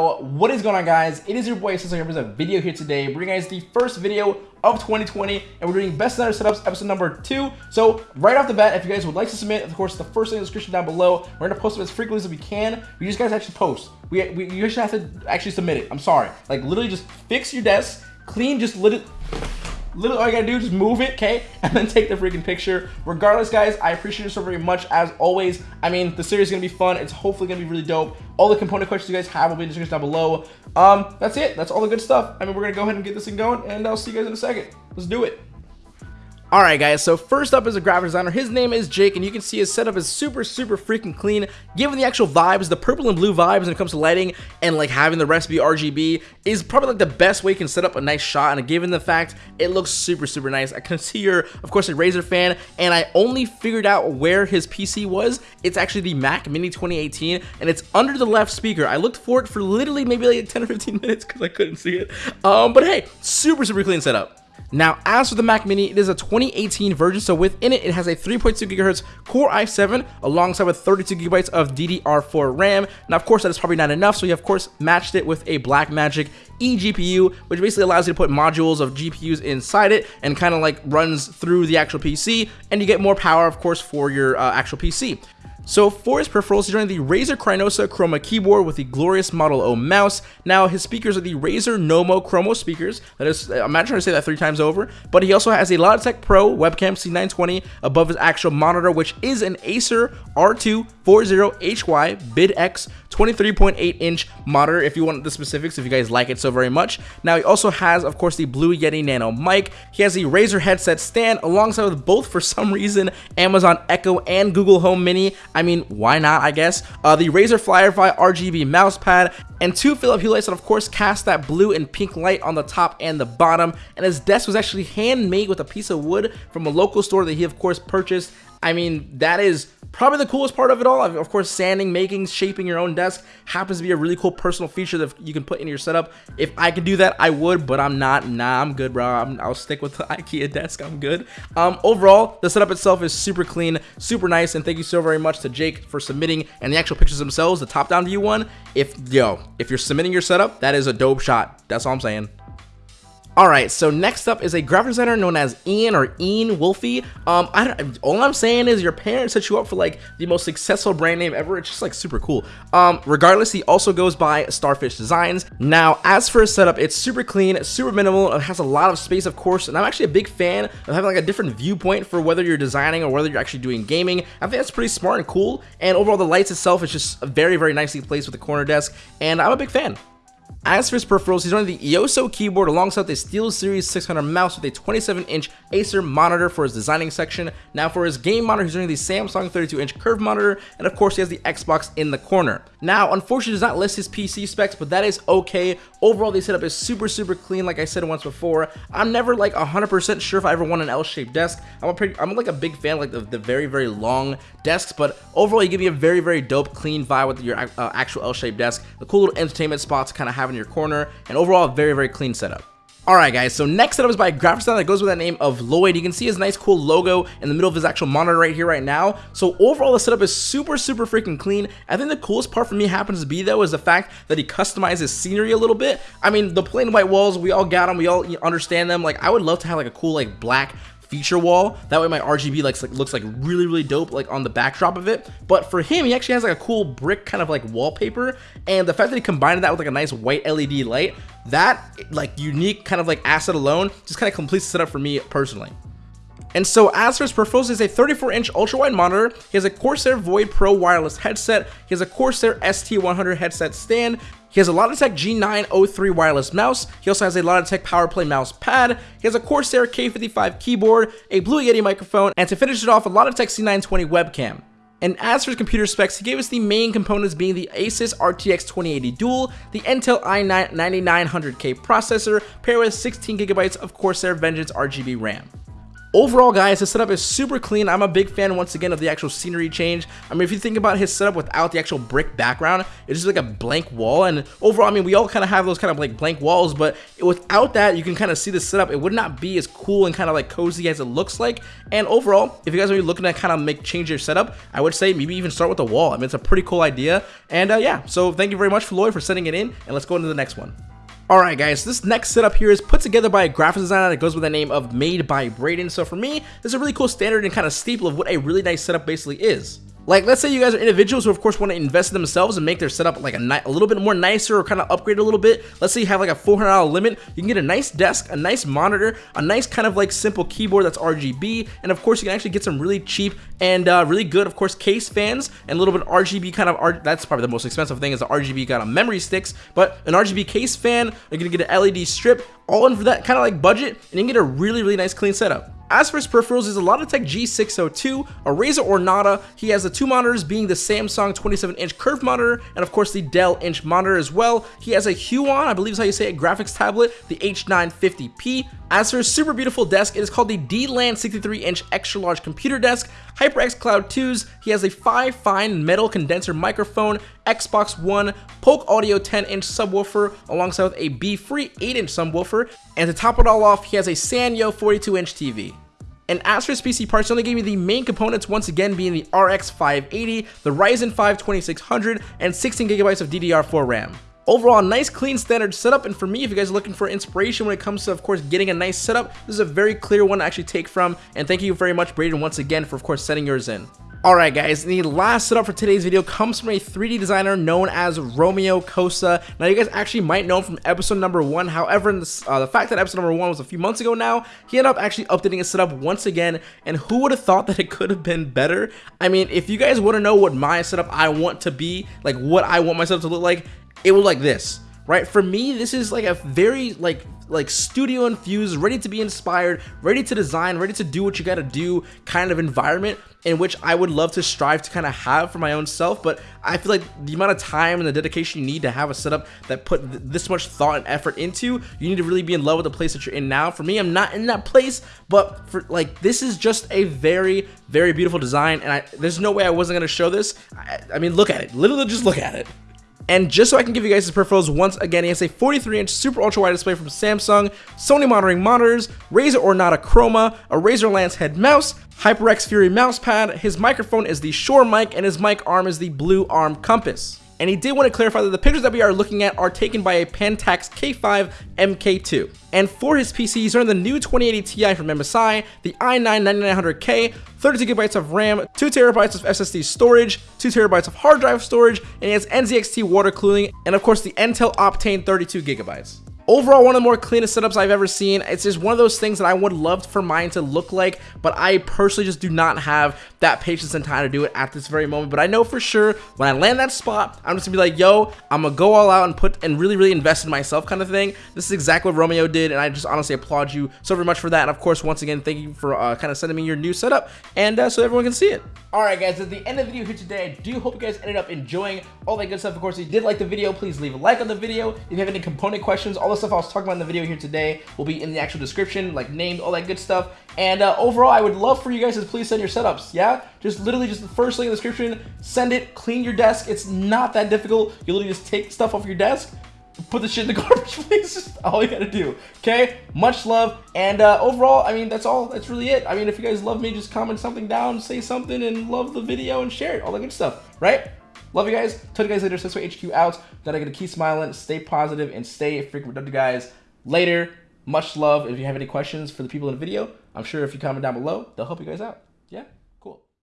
What is going on, guys? It is your boy Cecil here with a video here today, bringing guys the first video of 2020, and we're doing best center setups episode number two. So right off the bat, if you guys would like to submit, of course, the first link in the description down below. We're gonna post them as frequently as we can. We just guys actually post. We, we you just have to actually submit it. I'm sorry. Like literally, just fix your desk, clean, just let it Literally all you gotta do is just move it, okay? And then take the freaking picture. Regardless, guys, I appreciate you so very much as always. I mean, the series is gonna be fun. It's hopefully gonna be really dope. All the component questions you guys have will be in the description down below. Um, that's it. That's all the good stuff. I mean, we're gonna go ahead and get this thing going, and I'll see you guys in a second. Let's do it. Alright guys, so first up is a graphic designer. His name is Jake, and you can see his setup is super, super freaking clean. Given the actual vibes, the purple and blue vibes when it comes to lighting, and like having the recipe RGB is probably like the best way you can set up a nice shot. And given the fact it looks super, super nice, I can see you're, of course, a Razer fan, and I only figured out where his PC was. It's actually the Mac Mini 2018, and it's under the left speaker. I looked for it for literally maybe like 10 or 15 minutes because I couldn't see it. Um, but hey, super, super clean setup. Now, as for the Mac Mini, it is a 2018 version, so within it, it has a 3.2 gigahertz Core i7 alongside with 32 gigabytes of DDR4 RAM. Now, of course, that is probably not enough, so you of course matched it with a Blackmagic eGPU, which basically allows you to put modules of GPUs inside it and kind of like runs through the actual PC, and you get more power, of course, for your uh, actual PC. So for his peripherals, he's running the Razer Cynosa Chroma keyboard with the glorious Model O mouse. Now his speakers are the Razer Nommo Chroma speakers. That is, I'm not trying to say that three times over, but he also has a Logitech Pro webcam C920 above his actual monitor, which is an Acer R240HY BidX 23.8 inch monitor if you want the specifics if you guys like it so very much now he also has of course the blue yeti nano mic he has the razer headset stand alongside with both for some reason amazon echo and google home mini i mean why not i guess? Uh, the razer firefly rgb mouse pad and two philip hue lights that of course cast that blue and pink light on the top and the bottom. And his desk was actually handmade with a piece of wood from a local store that he of course purchased I mean, that is probably the coolest part of it all. Of course, sanding, making, shaping your own desk happens to be a really cool personal feature that you can put in your setup. If I could do that, I would, but I'm not. Nah, I'm good, bro. i will stick with the IKEA desk. I'm good. Um, overall, the setup itself is super clean, super nice, and thank you so very much to Jake for submitting and the actual pictures themselves, the top-down view one. If, yo, if you're submitting your setup, that is a dope shot. That's all I'm saying. Alright, so next up is a graphic designer known as Ian or Ian Wolfie. Um, I don't, all I'm saying is your parents set you up for like the most successful brand name ever. It's just like super cool. Um, regardless, he also goes by Starfish Designs. Now, as for his setup, it's super clean, super minimal. It has a lot of space, of course, and I'm actually a big fan of having like a different viewpoint for whether you're designing or whether you're actually doing gaming. I think that's pretty smart and cool. And overall, the lights itself is just very, very nicely placed with the corner desk, and I'm a big fan. As for his peripherals, he's running the EOSO keyboard alongside the SteelSeries 600 mouse with a 27-inch Acer monitor for his designing section. Now for his game monitor, he's running the Samsung 32-inch curved monitor, and of course he has the Xbox in the corner. Now, unfortunately, does not list his PC specs, but that is okay. Overall, the setup is super, super clean, like I said once before. I'm never like 100% sure if I ever want an L-shaped desk. I'm a pretty, I'm like a big fan of like the, the very, very long desks, but overall, you give me a very, very dope, clean vibe with your uh, actual L-shaped desk. The cool little entertainment spot to kind of have in your corner, and overall, very, very clean setup. Alright guys, so next setup is by a that goes with that name of Lloyd. You can see his nice cool logo in the middle of his actual monitor right here right now. So overall the setup is super super freaking clean. I think the coolest part for me happens to be though is the fact that he customizes scenery a little bit. I mean the plain white walls, we all got them, we all understand them. Like I would love to have like a cool like black feature wall. That way my RGB like, looks like really, really dope like on the backdrop of it. But for him, he actually has like a cool brick kind of like wallpaper. And the fact that he combined that with like a nice white LED light, that like unique kind of like asset alone just kind of completes the setup for me personally. And so as for his peripherals, he has a 34-inch ultra-wide monitor, he has a Corsair Void Pro wireless headset, he has a Corsair ST100 headset stand, he has a Logitech G903 wireless mouse, he also has a Logitech PowerPlay mouse pad, he has a Corsair K55 keyboard, a Blue Yeti microphone, and to finish it off, a Logitech C920 webcam. And as for his computer specs, he gave us the main components being the Asus RTX 2080 Dual, the Intel i9 9900K processor, paired with 16GB of Corsair Vengeance RGB RAM. Overall, guys, his setup is super clean. I'm a big fan, once again, of the actual scenery change. I mean, if you think about his setup without the actual brick background, it's just like a blank wall. And overall, I mean, we all kind of have those kind of like blank walls, but without that, you can kind of see the setup. It would not be as cool and kind of like cozy as it looks like. And overall, if you guys are looking to kind of make change your setup, I would say maybe even start with a wall. I mean, it's a pretty cool idea. And uh, yeah, so thank you very much, Floyd, for sending it in. And let's go into the next one. Alright guys, this next setup here is put together by a graphics designer that goes with the name of Made by Braden. So for me, this is a really cool standard and kind of staple of what a really nice setup basically is. Like, let's say you guys are individuals who, of course, want to invest in themselves and make their setup like a, a little bit more nicer or kind of upgrade a little bit. Let's say you have like a $400 limit. You can get a nice desk, a nice monitor, a nice kind of like simple keyboard that's RGB, and of course, you can actually get some really cheap and uh, really good, of course, case fans and a little bit RGB kind of. That's probably the most expensive thing is the RGB kind of memory sticks, but an RGB case fan. You're gonna get an LED strip, all in for that kind of like budget, and you can get a really, really nice clean setup. As for his peripherals, he's a Logitech G602, a Razer Ornata. He has the two monitors being the Samsung 27-inch curved monitor, and of course the Dell inch monitor as well. He has a Huion, I believe is how you say it, graphics tablet, the H950P. As for his super beautiful desk, it is called the D-Land 63-inch extra large computer desk. HyperX Cloud 2s, he has a FIFINE metal condenser microphone, Xbox One, Polk Audio 10-inch subwoofer, alongside with a B-Free 8-inch subwoofer, and to top it all off, he has a Sanyo 42-inch TV. And as for his PC parts, only gave me the main components once again being the RX 580, the Ryzen 5 2600, and 16GB of DDR4 RAM. Overall, nice clean standard setup, and for me, if you guys are looking for inspiration when it comes to, of course, getting a nice setup, this is a very clear one to actually take from, and thank you very much, Braden, once again, for, of course, sending yours in. Alright guys, the last setup for today's video comes from a 3D designer known as Romeo Kosa. Now you guys actually might know him from episode number 1, however, this, uh, the fact that episode number 1 was a few months ago now, he ended up actually updating his setup once again, and who would have thought that it could have been better? I mean, if you guys want to know what my setup I want to be, like what I want my setup to look like, it will like this right for me this is like a very like like studio infused ready to be inspired ready to design ready to do what you got to do kind of environment in which I would love to strive to kind of have for my own self but I feel like the amount of time and the dedication you need to have a setup that put th this much thought and effort into you need to really be in love with the place that you're in now. For me I'm not in that place but for like this is just a very very beautiful design and I there's no way I wasn't gonna show this. I, I mean look at it. Literally just look at it and just so I can give you guys his peripherals once again, he has a 43-inch super ultra wide display from Samsung, Sony monitoring monitors, Razer Ornata Chroma, a Razer Lancehead mouse, HyperX Fury mouse pad, his microphone is the Shure mic, and his mic arm is the Blue Arm Compass and he did want to clarify that the pictures that we are looking at are taken by a Pentax K5 MK2. And for his PC, he's running the new 2080 Ti from MSI, the i9-9900K, 32GB of RAM, 2TB of SSD storage, 2TB of hard drive storage, and he has NZXT water cooling, and of course the Intel Optane 32GB. Overall, one of the more cleanest setups I've ever seen. It's just one of those things that I would love for mine to look like, but I personally just do not have that patience and time to do it at this very moment. But I know for sure when I land that spot, I'm just gonna be like, yo, I'm gonna go all out and put and really, really invest in myself kind of thing. This is exactly what Romeo did, and I just honestly applaud you so very much for that. And of course, once again, thank you for uh, kind of sending me your new setup, and uh, so everyone can see it. Alright guys, at the end of the video here today, I do hope you guys ended up enjoying all that good stuff. Of course, if you did like the video, please leave a like on the video. If you have any component questions, all the stuff I was talking about in the video here today will be in the actual description, like names, all that good stuff. And uh, overall, I would love for you guys to please send your setups, yeah? Just literally just the first link in the description, send it, clean your desk. It's not that difficult. You literally just take stuff off your desk, put the shit in the garbage, please. All you gotta do. Okay? Much love. And uh, overall, I mean, that's all. That's really it. I mean, if you guys love me, just comment something down, say something, and love the video and share it. All that good stuff, right? Love you guys. Talk to you guys later. Sensei HQ out. Gotta get to keep smiling, stay positive, and stay freaking productive, guys. Later. Much love. If you have any questions for the people in the video, I'm sure if you comment down below, they'll help you guys out.